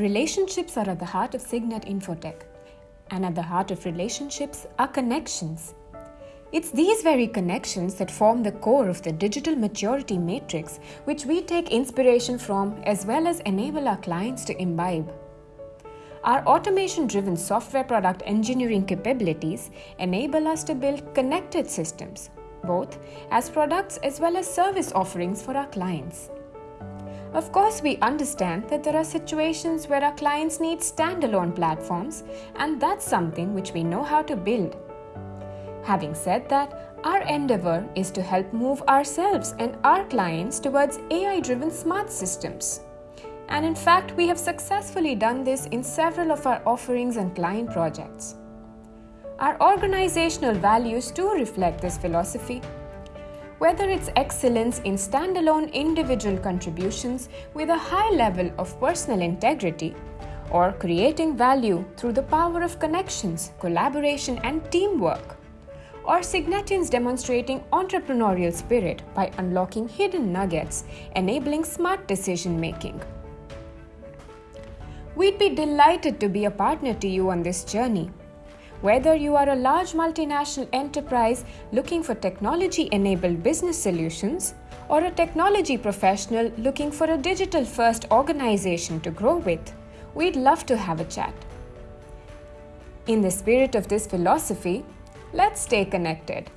Relationships are at the heart of Cygnet Infotech, and at the heart of relationships are connections. It's these very connections that form the core of the digital maturity matrix, which we take inspiration from as well as enable our clients to imbibe. Our automation driven software product engineering capabilities enable us to build connected systems, both as products as well as service offerings for our clients. Of course, we understand that there are situations where our clients need standalone platforms, and that's something which we know how to build. Having said that, our endeavor is to help move ourselves and our clients towards AI driven smart systems. And in fact, we have successfully done this in several of our offerings and client projects. Our organizational values too reflect this philosophy whether it's excellence in standalone individual contributions with a high level of personal integrity, or creating value through the power of connections, collaboration, and teamwork, or Cygnetians demonstrating entrepreneurial spirit by unlocking hidden nuggets, enabling smart decision making. We'd be delighted to be a partner to you on this journey whether you are a large multinational enterprise looking for technology enabled business solutions, or a technology professional looking for a digital first organization to grow with, we'd love to have a chat. In the spirit of this philosophy, let's stay connected.